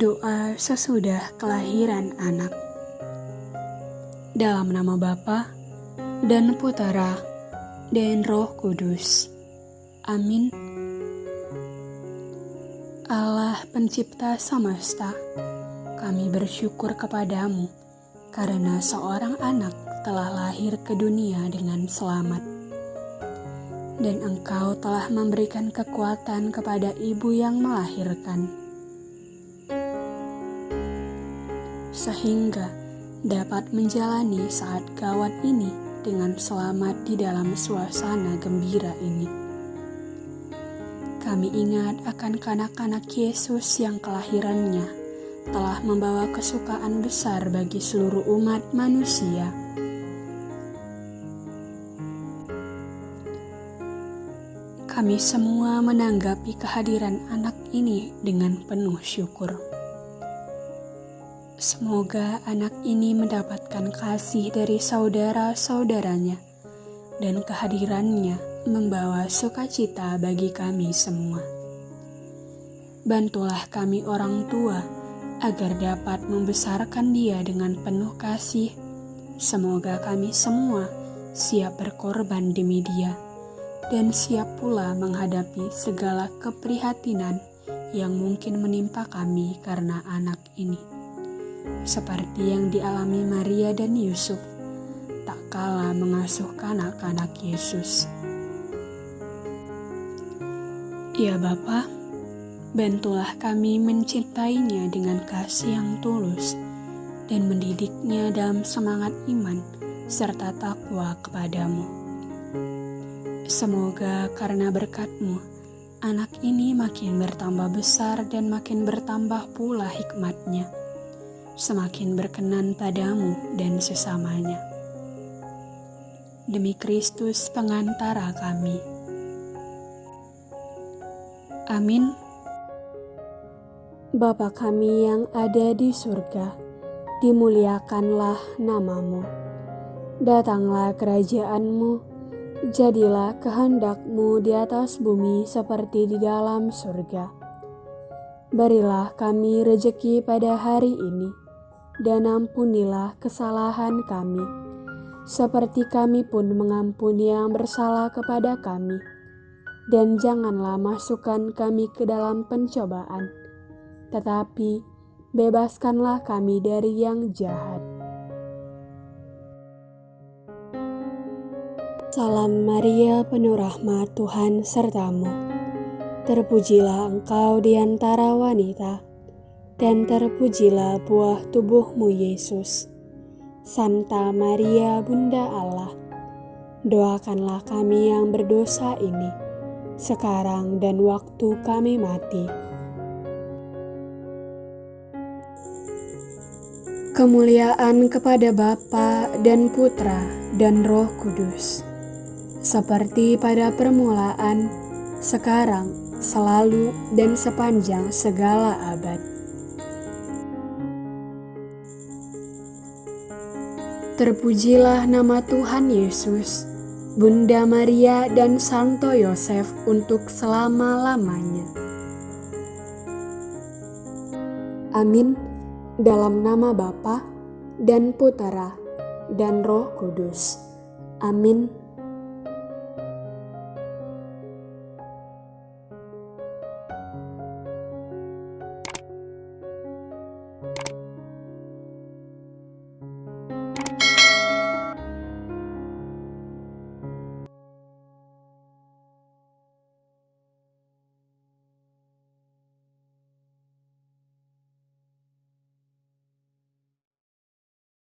Doa sesudah kelahiran anak. Dalam nama Bapa dan Putera dan Roh Kudus. Amin. Allah pencipta semesta, kami bersyukur kepadamu karena seorang anak telah lahir ke dunia dengan selamat. Dan engkau telah memberikan kekuatan kepada ibu yang melahirkan sehingga dapat menjalani saat gawat ini dengan selamat di dalam suasana gembira ini. Kami ingat akan kanak-kanak Yesus yang kelahirannya telah membawa kesukaan besar bagi seluruh umat manusia. Kami semua menanggapi kehadiran anak ini dengan penuh syukur. Semoga anak ini mendapatkan kasih dari saudara-saudaranya, dan kehadirannya membawa sukacita bagi kami semua. Bantulah kami, orang tua, agar dapat membesarkan Dia dengan penuh kasih. Semoga kami semua siap berkorban demi Dia dan siap pula menghadapi segala keprihatinan yang mungkin menimpa kami karena anak ini seperti yang dialami Maria dan Yusuf tak kalah mengasuh kanak-kanak Yesus. Ya Bapa, bantulah kami mencintainya dengan kasih yang tulus dan mendidiknya dalam semangat iman serta takwa kepadamu. Semoga karena berkatmu, anak ini makin bertambah besar dan makin bertambah pula hikmatnya semakin berkenan padamu dan sesamanya. Demi Kristus pengantara kami. Amin. Bapa kami yang ada di surga, dimuliakanlah namamu. Datanglah kerajaanmu, jadilah kehendakmu di atas bumi seperti di dalam surga. Berilah kami rejeki pada hari ini, dan ampunilah kesalahan kami, seperti kami pun mengampuni yang bersalah kepada kami. Dan janganlah masukkan kami ke dalam pencobaan, tetapi bebaskanlah kami dari yang jahat. Salam Maria, penuh rahmat Tuhan sertamu. Terpujilah engkau di antara wanita dan terpujilah buah tubuhmu Yesus. Santa Maria Bunda Allah, doakanlah kami yang berdosa ini, sekarang dan waktu kami mati. Kemuliaan kepada Bapa dan Putra dan Roh Kudus, seperti pada permulaan, sekarang, selalu, dan sepanjang segala abad Terpujilah nama Tuhan Yesus, Bunda Maria dan Santo Yosef untuk selama-lamanya. Amin. Dalam nama Bapa dan Putera dan Roh Kudus. Amin.